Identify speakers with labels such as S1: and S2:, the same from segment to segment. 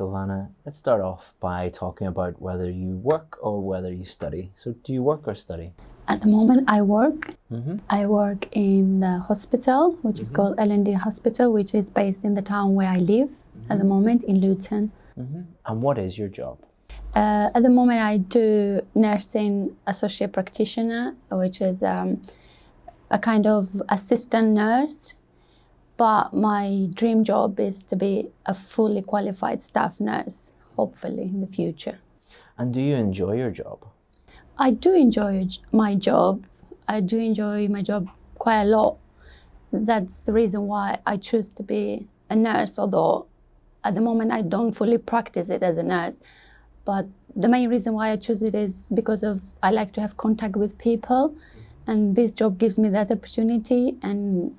S1: Silvana, let's start off by talking about whether you work or whether you study. So do you work or study?
S2: At the moment, I work.
S1: Mm-hmm.
S2: I work in the hospital, which is called L&D Hospital, which is based in the town where I live at the moment in Luton.
S1: Mm-hmm. And what is your job?
S2: Uh, at the moment, I do nursing associate practitioner, which is um, a kind of assistant nurse. But my dream job is to be a fully qualified staff nurse, hopefully in the future.
S1: And do you enjoy your job?
S2: I do enjoy my job. I do enjoy my job quite a lot. That's the reason why I choose to be a nurse, although at the moment I don't fully practice it as a nurse. But the main reason why I choose it is because of I like to have contact with people and this job gives me that opportunity and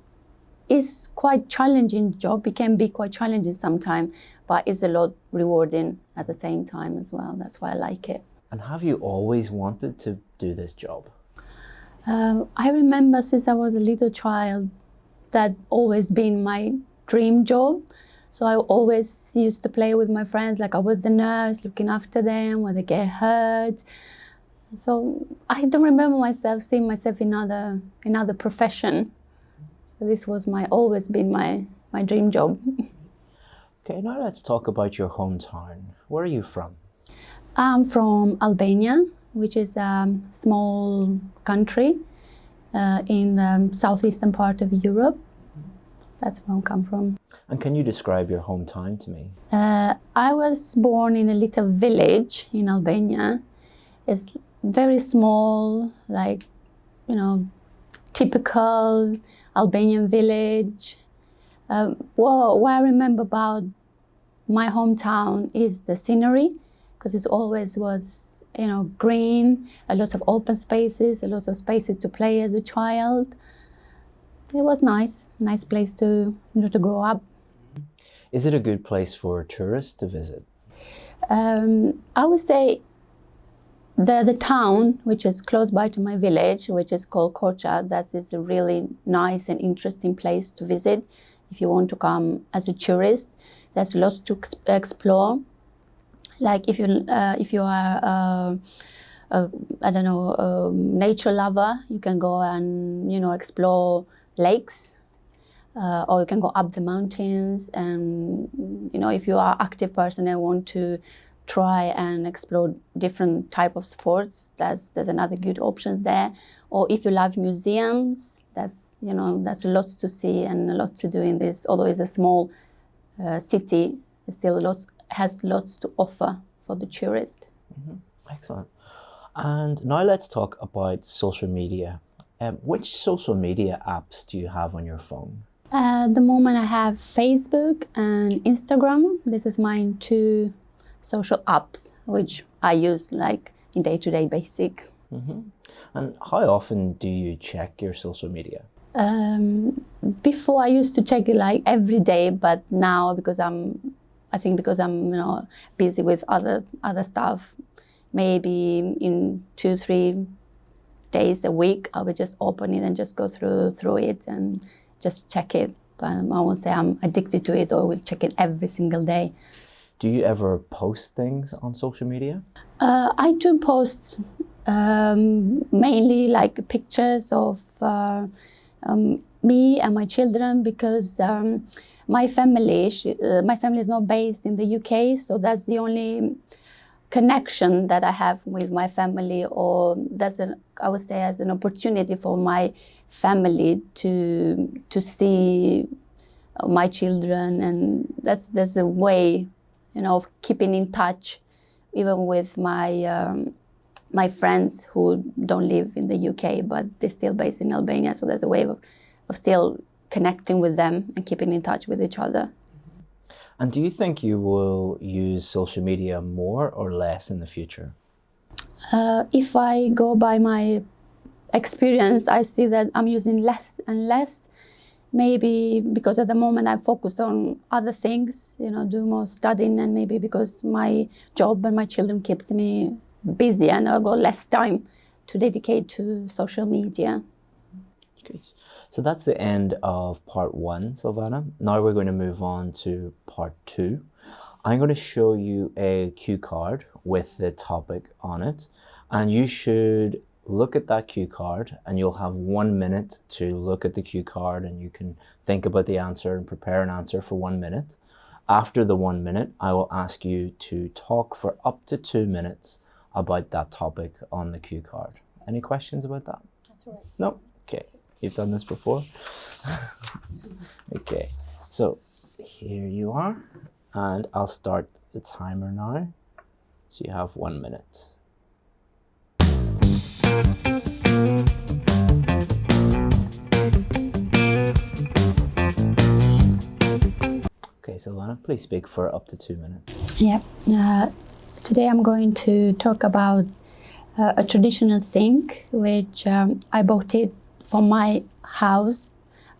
S2: it's quite challenging job. It can be quite challenging sometimes, but it's a lot rewarding at the same time as well. That's why I like it.
S1: And have you always wanted to do this job?
S2: Um, I remember since I was a little child that always been my dream job. So I always used to play with my friends, like I was the nurse, looking after them when they get hurt. So I don't remember myself seeing myself in other in other profession. This was my always been my my dream job.
S1: Okay, now let's talk about your hometown. Where are you from?
S2: I'm from Albania, which is a small country uh, in the southeastern part of Europe. That's where I come from.
S1: And can you describe your hometown to me?
S2: Uh, I was born in a little village in Albania. It's very small, like, you know, typical Albanian village. Um, well, what I remember about my hometown is the scenery, because it always was, you know, green, a lot of open spaces, a lot of spaces to play as a child. It was nice, nice place to, you know, to grow up.
S1: Is it a good place for tourists to visit?
S2: Um, I would say the the town, which is close by to my village, which is called Korcha, that is a really nice and interesting place to visit if you want to come as a tourist. There's lots to ex- explore. Like if you uh, if you are uh, I don't know um, nature lover, you can go and you know explore lakes uh, or you can go up the mountains and you know if you are active person and want to try and explore different type of sports that's there's another good options there or if you love museums that's you know that's lots to see and a lot to do in this although it's a small uh, city it still lots has lots to offer for the tourist
S1: Excellent. And now let's talk about social media. Um, which social media apps do you have on your phone?
S2: At the moment, I have Facebook and Instagram. This is my two social apps, which I use like in day-to-day basic.
S1: And how often do you check your social media?
S2: Um, before I used to check it like every day, but now because I'm, I think because I'm you know busy with other other stuff, maybe in two three days a week I would just open it and just go through through it and just check it. But I won't say I'm addicted to it or would check it every single day.
S1: Do you ever post things on social media?
S2: Uh, I do post um, mainly like pictures of uh, um, me and my children because um, my family, she, uh, my family is not based in the UK, so that's the only connection that I have with my family, or that's an I would say as an opportunity for my family to to see my children, and that's that's a way, you know, of keeping in touch, even with my um, my friends who don't live in the UK, but they're still based in Albania. So there's a way of, of still connecting with them and keeping in touch with each other.
S1: And do you think you will use social media more or less in the future?
S2: Uh, if I go by my experience, I see that I'm using less and less. Maybe because at the moment I'm focused on other things, you know, do more studying, and maybe because my job and my children keeps me busy, and I got less time to dedicate to social media.
S1: So that's the end of part one, Silvana. Now we're going to move on to part two. I'm going to show you a cue card with the topic on it, and you should look at that cue card and you'll have one minute to look at the cue card and you can think about the answer and prepare an answer for one minute. After the one minute, I will ask you to talk for up to two minutes about that topic on the cue card. Any questions about that?
S2: That's right.
S1: No? Okay. You've done this before? okay. So here you are. And I'll start the timer now. So you have one minute. Okay, Silvana, please speak for up to two minutes.
S2: Yeah. Uh, today I'm going to talk about uh, a traditional thing which um, I bought it for my house,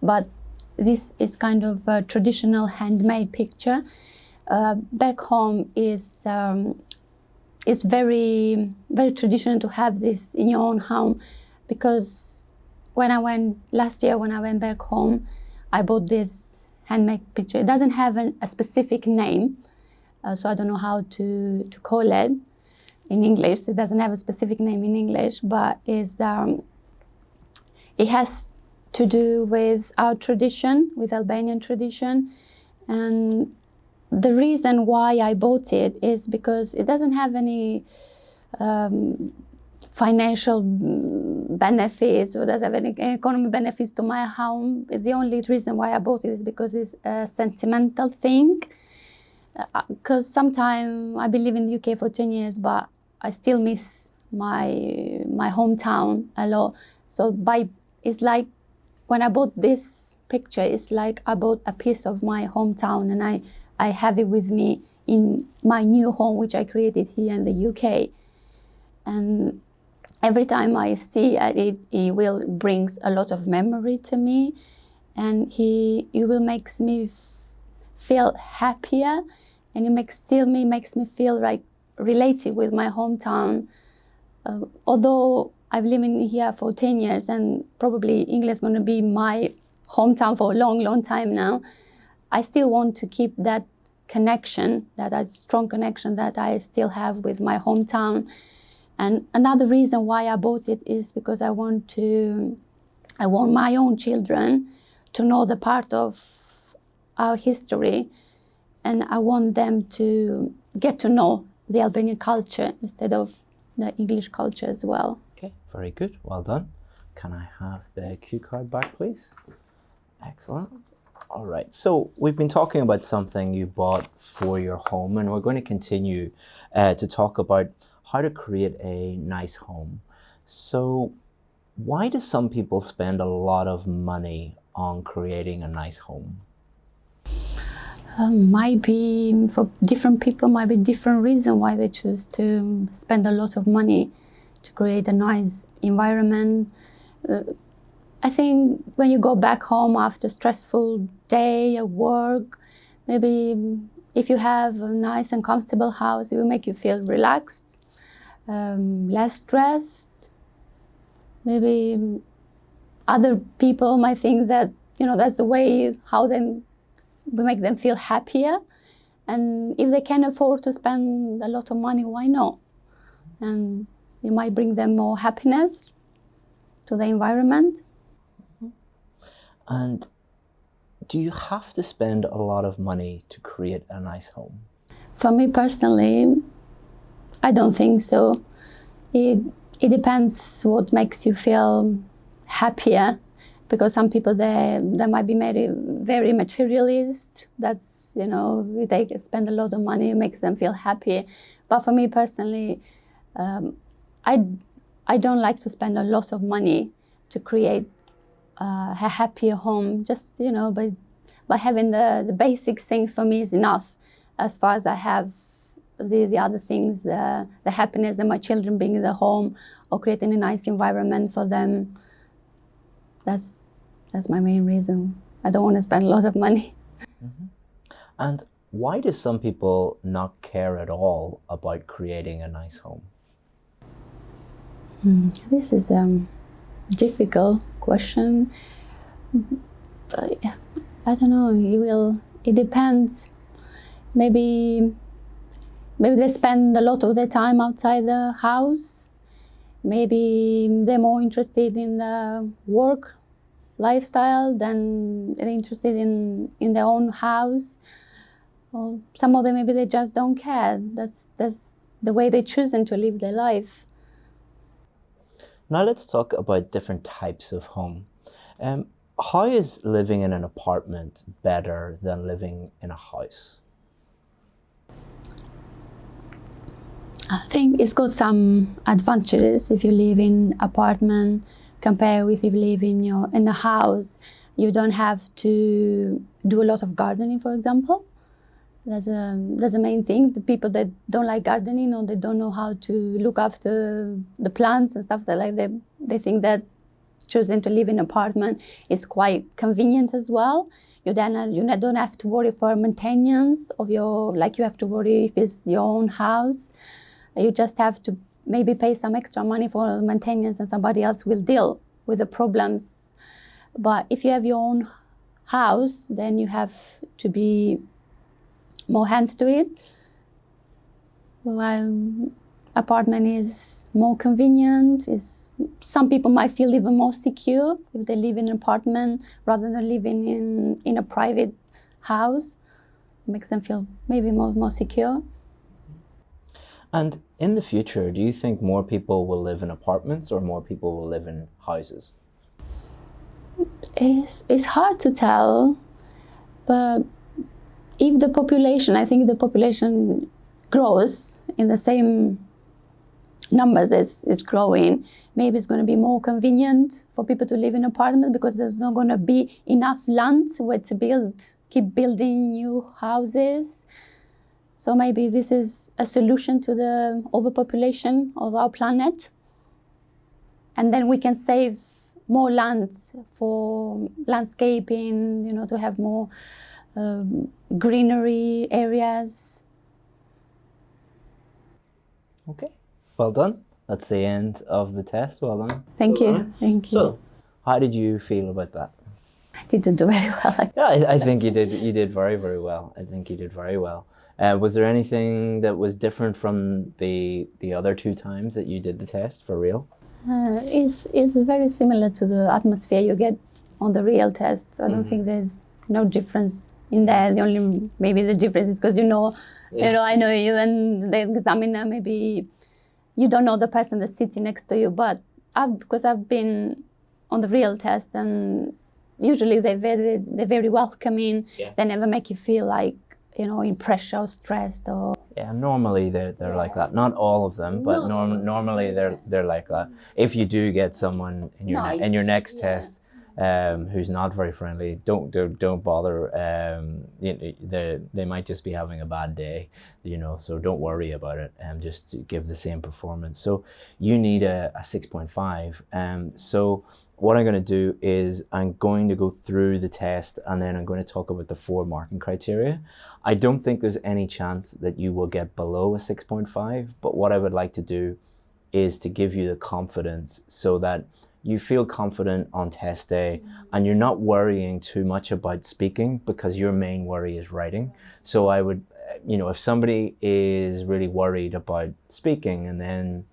S2: but this is kind of a traditional handmade picture. Uh, back home is um, it's very very traditional to have this in your own home because when I went last year when I went back home, I bought this handmade picture. It doesn't have an, a specific name, uh, so I don't know how to to call it in English. It doesn't have a specific name in English, but is um, it has to do with our tradition, with Albanian tradition, and the reason why I bought it is because it doesn't have any um, financial benefits or doesn't have any economic benefits to my home. The only reason why I bought it is because it's a sentimental thing. Because uh, sometimes I've been living in the UK for 10 years, but I still miss my my hometown a lot. So by it's like when I bought this picture, it's like I bought a piece of my hometown and I I have it with me in my new home, which I created here in the UK. And every time I see it, it will brings a lot of memory to me, and he it will makes me feel happier, and it makes still me makes me feel like related with my hometown. Uh, although I've lived in here for 10 years and probably England is going to be my hometown for a long, long time now. I still want to keep that connection, that, that strong connection that I still have with my hometown. And another reason why I bought it is because I want to, I want my own children to know the part of our history, and I want them to get to know the Albanian culture instead of the English culture as well.
S1: Okay, very good. Well done. Can I have the cue card back, please? Excellent. All right, so we've been talking about something you bought for your home, and we're going to continue uh, to talk about how to create a nice home. So, why do some people spend a lot of money on creating a nice home?
S2: Um, might be for different people, might be different reason why they choose to spend a lot of money to create a nice environment. Uh, I think when you go back home after a stressful day at work, maybe if you have a nice and comfortable house, it will make you feel relaxed, um, less stressed. Maybe other people might think that you know that's the way how them we make them feel happier, and if they can afford to spend a lot of money, why not? And you might bring them more happiness to the environment.
S1: And do you have to spend a lot of money to create a nice home?
S2: For me personally, I don't think so. It, it depends what makes you feel happier because some people they they might be very very materialist that's you know they spend a lot of money it makes them feel happy but for me personally um, I, I don't like to spend a lot of money to create uh, a happier home. Just, you know, by, by having the, the basic things for me is enough as far as I have the, the other things, the, the happiness that my children being in the home or creating a nice environment for them. That's, that's my main reason. I don't want to spend a lot of money.
S1: Mm -hmm. And why do some people not care at all about creating a nice home?
S2: Hmm, this is um, difficult question. I don't know. You will. It depends. Maybe maybe they spend a lot of their time outside the house. Maybe they're more interested in the work lifestyle than they're interested in, in their own house. Or some of them maybe they just don't care. That's that's the way they choosing to live their life.
S1: Now let's talk about different types of home. Um, how is living in an apartment better than living in a house?
S2: I think it's got some advantages if you live in apartment compared with if you live in your in the house. You don't have to do a lot of gardening, for example. That's a that's the main thing. The people that don't like gardening or they don't know how to look after the plants and stuff, that like they they think that choosing to live in an apartment is quite convenient as well. You then uh, you don't have to worry for maintenance of your like you have to worry if it's your own house. You just have to maybe pay some extra money for maintenance and somebody else will deal with the problems. But if you have your own house, then you have to be more hands to it. While apartment is more convenient, is some people might feel even more secure if they live in an apartment rather than living in, in a private house. It makes them feel maybe more, more secure.
S1: And in the future, do you think more people will live in apartments or more people will live in houses?
S2: It's, it's hard to tell, but if the population, I think the population grows in the same numbers as is growing, maybe it's going to be more convenient for people to live in apartments because there's not going to be enough land where to build, keep building new houses. So maybe this is a solution to the overpopulation of our planet. And then we can save more land for landscaping, you know, to have more um, greenery areas.
S1: Okay, well done. That's the end of the test. Well done.
S2: Thank so, you. Thank you.
S1: So, how did you feel about that?
S2: I didn't do very well.
S1: yeah, I, I think you did. You did very, very well. I think you did very well. Uh, was there anything that was different from the the other two times that you did the test for real?
S2: Uh, it's, it's very similar to the atmosphere you get on the real test. I don't mm. think there's no difference in there. The only maybe the difference is because you know, yeah. you know, I know you, and the examiner maybe you don't know the person that's sitting next to you. But I've, because I've been on the real test, and usually they're very they're very welcoming. Yeah. They never make you feel like you know, in pressure or stressed or
S1: yeah normally they're, they're yeah. like that not all of them but norm, normally they're they're like that if you do get someone in your in your next yeah. test um, who's not very friendly, don't don't, don't bother. Um, they, they might just be having a bad day, you know. So don't worry about it. And um, just give the same performance. So you need a, a six point five. Um, so what I'm going to do is I'm going to go through the test and then I'm going to talk about the four marking criteria. I don't think there's any chance that you will get below a 6.5, but what I would like to do is to give you the confidence so that you feel confident on test day and you're not worrying too much about speaking because your main worry is writing. So I would, you know, if somebody is really worried about speaking and then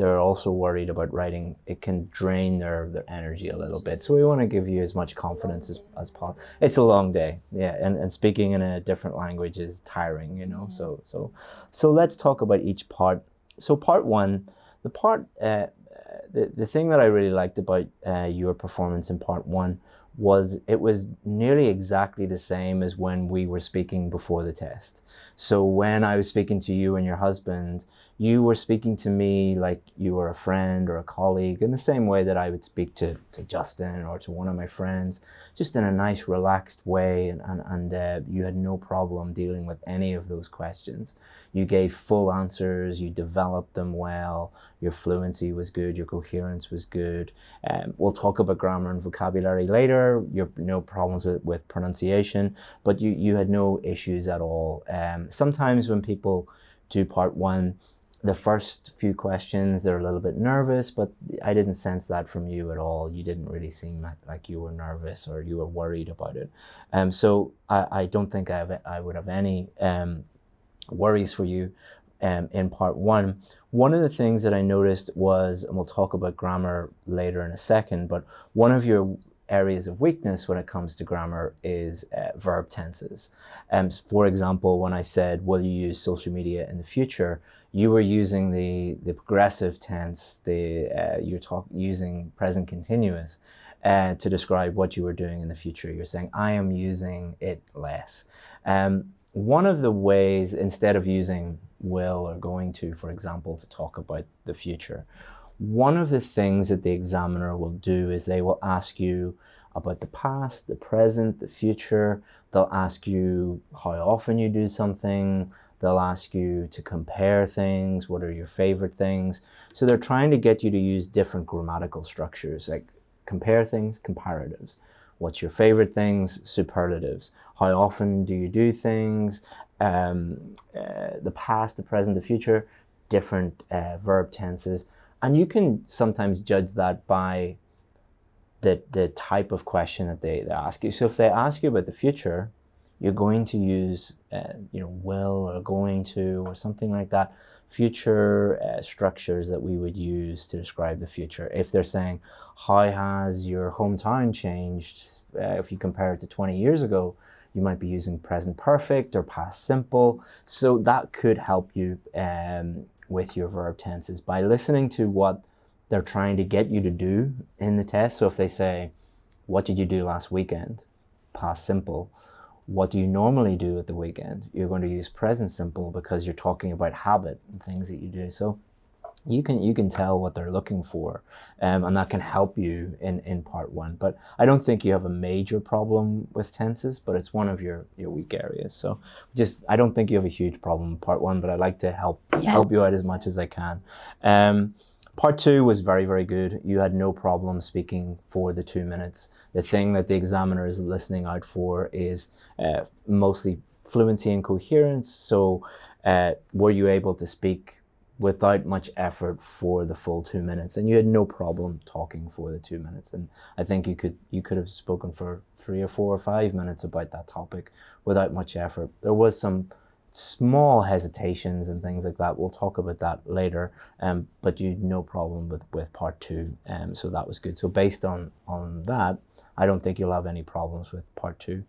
S1: they're also worried about writing, it can drain their, their energy a little bit. So we want to give you as much confidence as, as possible. It's a long day, yeah, and, and speaking in a different language is tiring, you know. So so so let's talk about each part. So part one, the part uh, the, the thing that I really liked about uh, your performance in part one was it was nearly exactly the same as when we were speaking before the test. So when I was speaking to you and your husband, you were speaking to me like you were a friend or a colleague in the same way that I would speak to, to Justin or to one of my friends, just in a nice, relaxed way. And, and, and uh, you had no problem dealing with any of those questions. You gave full answers, you developed them well, your fluency was good, your coherence was good. Um, we'll talk about grammar and vocabulary later. You no problems with, with pronunciation, but you, you had no issues at all. Um, sometimes when people do part one, the first few questions, they're a little bit nervous, but I didn't sense that from you at all. You didn't really seem like, like you were nervous or you were worried about it. Um, so I, I don't think I, have, I would have any um, worries for you. um, in part one. One of the things that I noticed was, and we'll talk about grammar later in a second, but one of your areas of weakness when it comes to grammar is uh, verb tenses. Um, for example, when I said, will you use social media in the future? You were using the, the progressive tense, the, uh, you're talk, using present continuous uh, to describe what you were doing in the future. You're saying, I am using it less. Um, one of the ways, instead of using will or going to, for example, to talk about the future, one of the things that the examiner will do is they will ask you about the past, the present, the future. They'll ask you how often you do something. They'll ask you to compare things. What are your favorite things? So they're trying to get you to use different grammatical structures, like compare things, comparatives. What's your favorite things? Superlatives. How often do you do things? Um, uh, the past, the present, the future, different uh, verb tenses. And you can sometimes judge that by the, the type of question that they, they ask you. So if they ask you about the future, you're going to use, uh, you know, will or going to or something like that. Future uh, structures that we would use to describe the future. If they're saying, how has your hometown changed? Uh, if you compare it to 20 years ago, you might be using present perfect or past simple. So that could help you um, with your verb tenses by listening to what they're trying to get you to do in the test. So if they say, what did you do last weekend? Past simple. What do you normally do at the weekend? You're going to use present simple because you're talking about habit and things that you do. So you can you can tell what they're looking for um, and that can help you in in part one. But i don't think you have a major problem with tenses but it's one of your your weak areas. So just i don't think you have a huge problem in part one but i like to help yeah. help you out as much as i can. Um, part two was very very good. You had no problem speaking for the two minutes. The thing that the examiner is listening out for is uh, mostly fluency and coherence. So uh, were you able to speak without much effort for the full two minutes and you had no problem talking for the two minutes. And i think you could you could have spoken for three or four or five minutes about that topic without much effort. There was some small hesitations and things like that. We'll talk about that later um, but you no problem with with part two um, so that was good. So based on on that i don't think you'll have any problems with part two.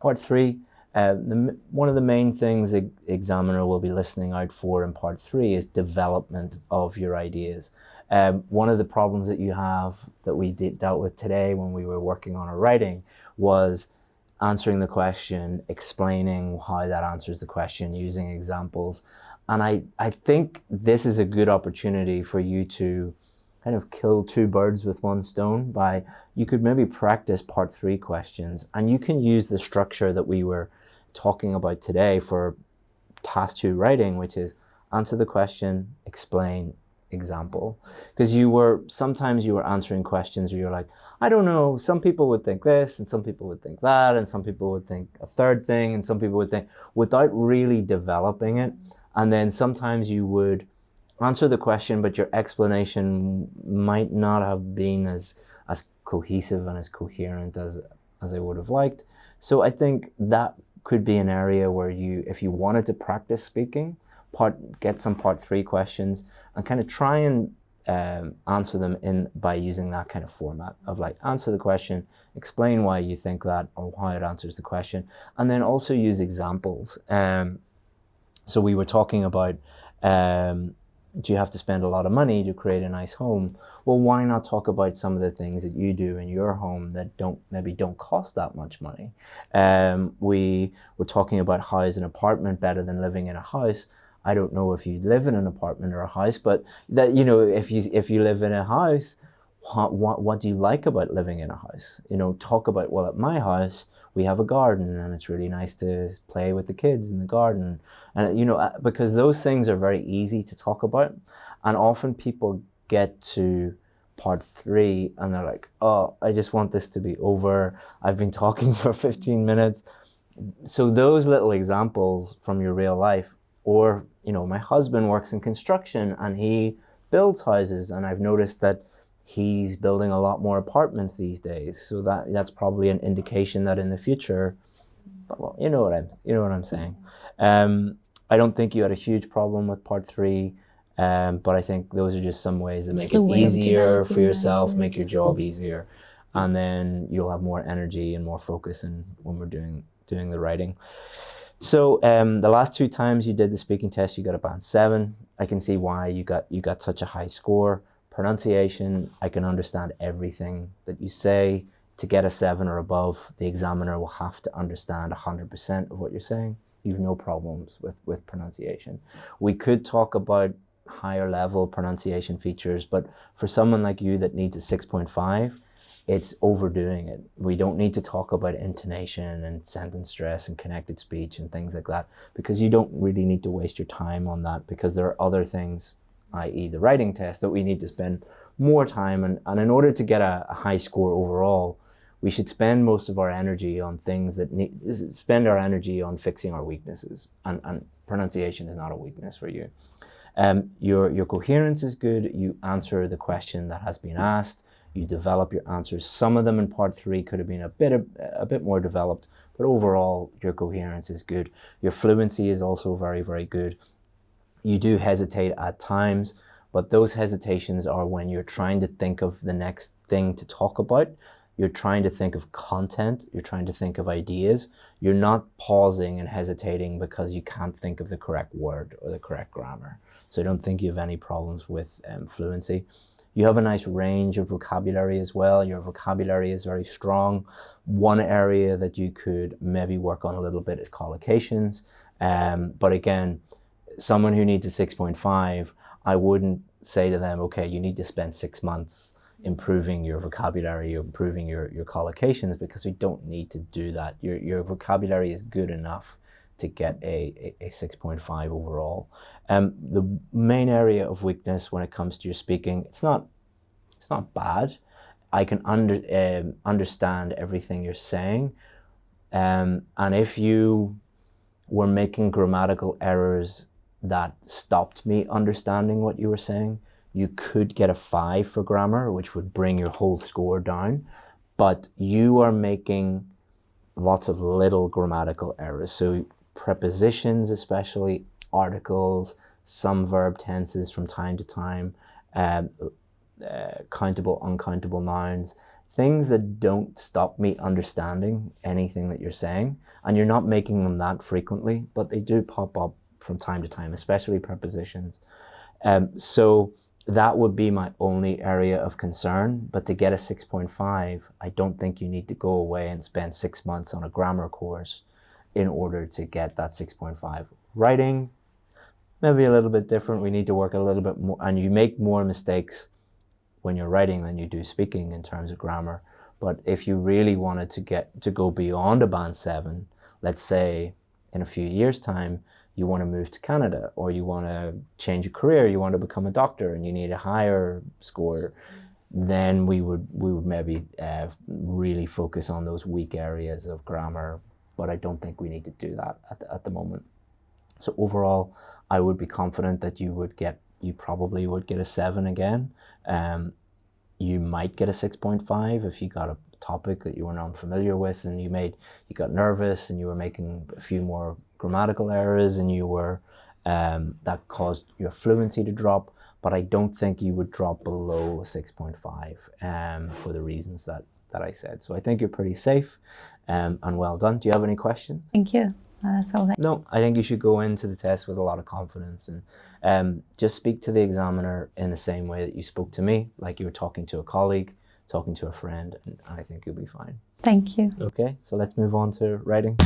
S1: Part three uh, the, one of the main things the examiner will be listening out for in part three is development of your ideas. Um, one of the problems that you have that we dealt with today when we were working on our writing was answering the question, explaining how that answers the question, using examples. And I, I think this is a good opportunity for you to kind of kill two birds with one stone by you could maybe practice part three questions and you can use the structure that we were talking about today for task two writing, which is answer the question, explain, example. Because you were, sometimes you were answering questions where you're like, I don't know, some people would think this, and some people would think that, and some people would think a third thing, and some people would think, without really developing it. And then sometimes you would answer the question, but your explanation might not have been as, as cohesive and as coherent as, as I would have liked. So I think that could be an area where you, if you wanted to practice speaking, part get some part three questions and kind of try and um, answer them in by using that kind of format of like answer the question, explain why you think that or why it answers the question, and then also use examples. Um, so we were talking about um, do you have to spend a lot of money to create a nice home? Well, why not talk about some of the things that you do in your home that don't maybe don't cost that much money? Um, we were talking about how is an apartment better than living in a house. I don't know if you live in an apartment or a house, but that you know if you if you live in a house, what, what, do you like about living in a house? You know, talk about, well, at my house, we have a garden and it's really nice to play with the kids in the garden. And, you know, uh, because those things are very easy to talk about. And often people get to part three and they're like, oh, I just want this to be over. I've been talking for 15 minutes. So those little examples from your real life, or, you know, my husband works in construction and he builds houses. And I've noticed that he's building a lot more apartments these days. So that that's probably an indication that in the future, well, you know what I'm you know what I'm saying. Um, I don't think you had a huge problem with part three, um, but I think those are just some ways that make it easier for yourself, make your job easier, and then you'll have more energy and more focus in when we're doing doing the writing. So um, the last two times you did the speaking test, you got a band seven. I can see why you got you got such a high score. Pronunciation, I can understand everything that you say. To get a seven or above, the examiner will have to understand 100% of what you're saying. You've no problems with, with pronunciation. We could talk about higher level pronunciation features, but for someone like you that needs a 6.5, it's overdoing it. We don't need to talk about intonation and sentence stress and connected speech and things like that because you don't really need to waste your time on that because there are other things, i.e. the writing test, that we need to spend more time and, and in order to get a, a high score overall, we should spend most of our energy on things that need, spend our energy on fixing our weaknesses and, and pronunciation is not a weakness for you. Um, your, your coherence is good. You answer the question that has been asked. You develop your answers. Some of them in part three could have been a bit, a, bit more developed, but overall your coherence is good. Your fluency is also very, very good. You do hesitate at times, but those hesitations are when you're trying to think of the next thing to talk about. You're trying to think of content. You're trying to think of ideas. You're not pausing and hesitating because you can't think of the correct word or the correct grammar. So I don't think you have any problems with um, fluency. You have a nice range of vocabulary as well. Your vocabulary is very strong. One area that you could maybe work on a little bit is collocations. Um, but again, someone who needs a 6.5, I wouldn't say to them, okay, you need to spend six months improving your vocabulary, improving your, your collocations because we don't need to do that. Your, your vocabulary is good enough to get a, a, a 6.5 overall. Um, the main area of weakness when it comes to your speaking, it's not, it's not bad. I can under, um, understand everything you're saying. Um, and if you were making grammatical errors that stopped me understanding what you were saying, you could get a five for grammar, which would bring your whole score down. But you are making lots of little grammatical errors. So prepositions, especially articles, some verb tenses from time to time, um, uh, countable, uncountable nouns, things that don't stop me understanding anything that you're saying. And you're not making them that frequently, but they do pop up from time to time, especially prepositions. Um, so that would be my only area of concern. But to get a 6.5, I don't think you need to go away and spend six months on a grammar course in order to get that 6.5. Writing, maybe a little bit different. We need to work a little bit more, and you make more mistakes when you're writing than you do speaking in terms of grammar. But if you really wanted to get to go beyond a band seven, let's say in a few years' time, you want to move to Canada or you want to change your career, you want to become a doctor and you need a higher score, then we would we would maybe uh, really focus on those weak areas of grammar. But I don't think we need to do that at the, at the moment. So overall, I would be confident that you would get you probably would get a seven again. Um, you might get a six point five if you got a topic that you were not familiar with and you made you got nervous and you were making a few more grammatical errors and you were um, that caused your fluency to drop but I don't think you would drop below a 6.5 um, for the reasons that that I said so I think you're pretty safe um, and well done do you have any questions
S2: Thank you. Uh, that's all.
S1: no, I think you should go into the test with a lot of confidence and um, just speak to the examiner in the same way that you spoke to me, like you were talking to a colleague, talking to a friend, and I think you'll be fine.
S2: Thank you.
S1: Okay, so let's move on to writing.